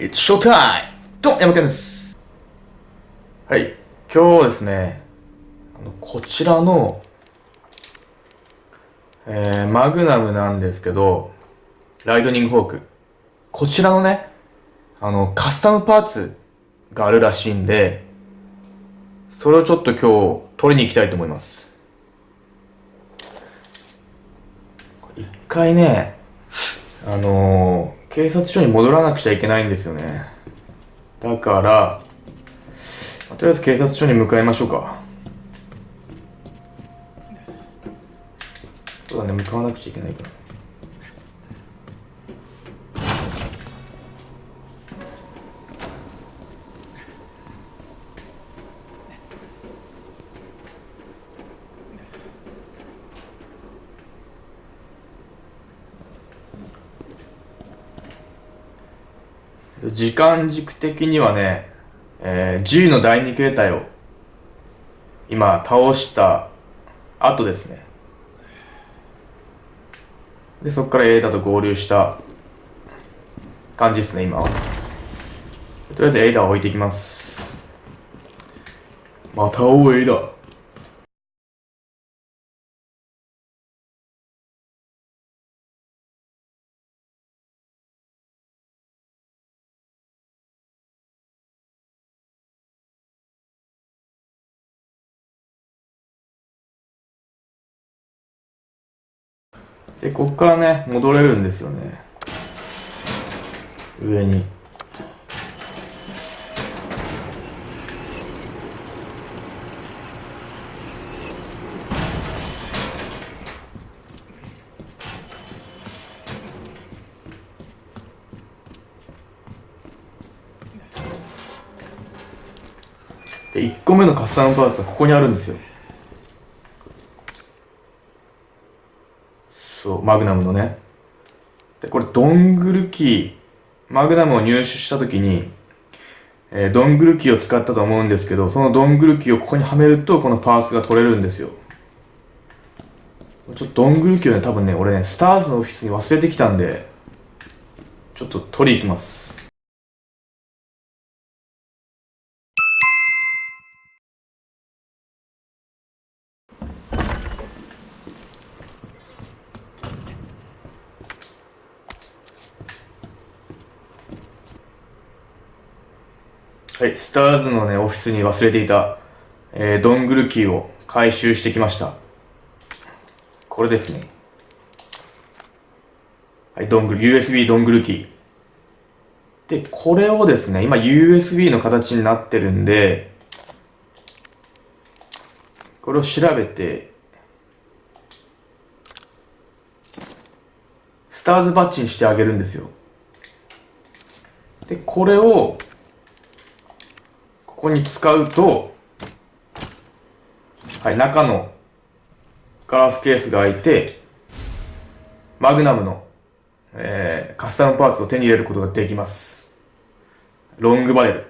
It's showtime! どうも、山県です。はい。今日はですね、あのこちらの、えー、マグナムなんですけど、ライトニングフォーク。こちらのね、あの、カスタムパーツがあるらしいんで、それをちょっと今日取りに行きたいと思います。一回ね、あのー、警察署に戻らなくちゃいけないんですよね。だから、とりあえず警察署に向かいましょうか。そうだね、向かわなくちゃいけないから。時間軸的にはね、えー、G の第二形態を今倒した後ですね。で、そこから A だと合流した感じですね、今は。とりあえず A ダを置いていきます。また追う A だ。で、こっからね、戻れるんですよね。上に。で、1個目のカスタムパーツはここにあるんですよ。そう、マグナムのね。で、これ、ドングルキー、マグナムを入手したときに、えードングルキーを使ったと思うんですけど、そのドングルキーをここにはめると、このパーツが取れるんですよ。ちょっとドングルキーをね、多分ね、俺ね、スターズのオフィスに忘れてきたんで、ちょっと取り行きます。はい、スターズのね、オフィスに忘れていた、えー、ドングルキーを回収してきました。これですね。はい、ドングル、USB ドングルキー。で、これをですね、今 USB の形になってるんで、これを調べて、スターズバッジにしてあげるんですよ。で、これを、ここに使うと、はい、中のガラスケースが開いて、マグナムの、えー、カスタムパーツを手に入れることができます。ロングバレル。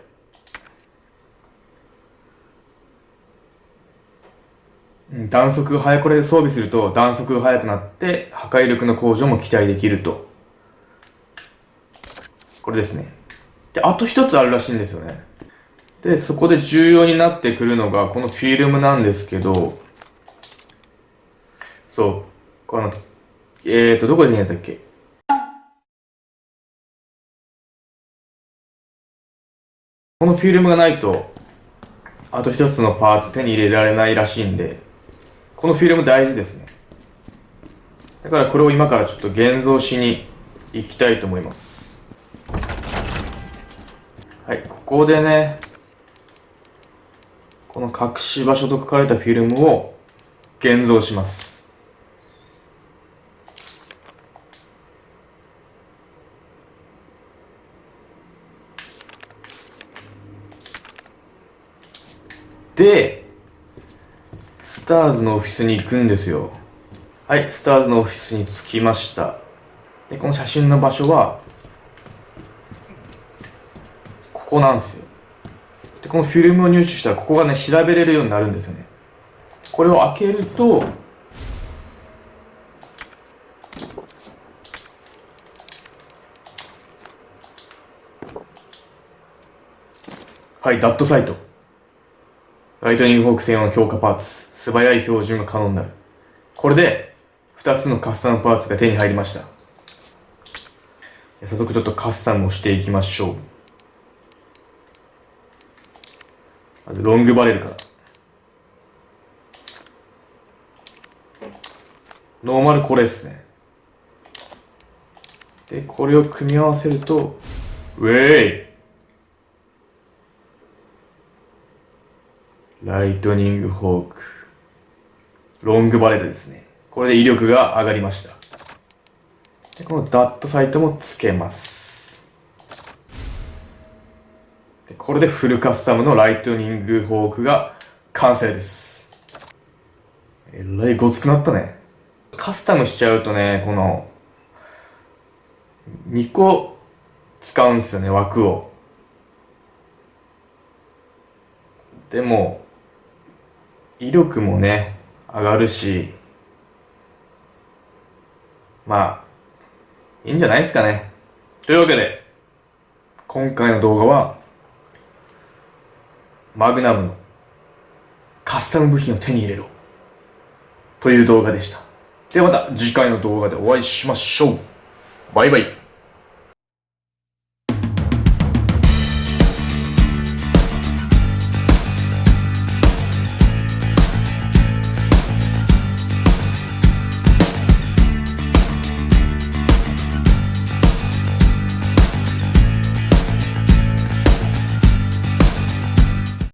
弾速が速、これ装備すると弾速が速くなって破壊力の向上も期待できると。これですね。で、あと一つあるらしいんですよね。で、そこで重要になってくるのが、このフィルムなんですけど、そう、この、えーと、どこでやったっけ？このフィルムがないと、あと一つのパーツ手に入れられないらしいんで、このフィルム大事ですね。だからこれを今からちょっと現像しに行きたいと思います。はい、ここでね、この隠し場所と書かれたフィルムを現像します。で、スターズのオフィスに行くんですよ。はい、スターズのオフィスに着きました。で、この写真の場所は、ここなんですよ。で、このフィルムを入手したら、ここがね、調べれるようになるんですよね。これを開けると、はい、ダットサイト。ライトニングフォーク専用の強化パーツ。素早い標準が可能になる。これで、2つのカスタムパーツが手に入りました。早速ちょっとカスタムをしていきましょう。まずロングバレルから。ノーマルこれですね。で、これを組み合わせると、ウェイライトニングフォーク。ロングバレルですね。これで威力が上がりました。でこのダットサイトも付けます。これでフルカスタムのライトニングフォークが完成です。えらいごつくなったね。カスタムしちゃうとね、この、2個使うんですよね、枠を。でも、威力もね、上がるし、まあ、いいんじゃないですかね。というわけで、今回の動画は、マグナムのカスタム部品を手に入れろ。という動画でした。ではまた次回の動画でお会いしましょう。バイバイ。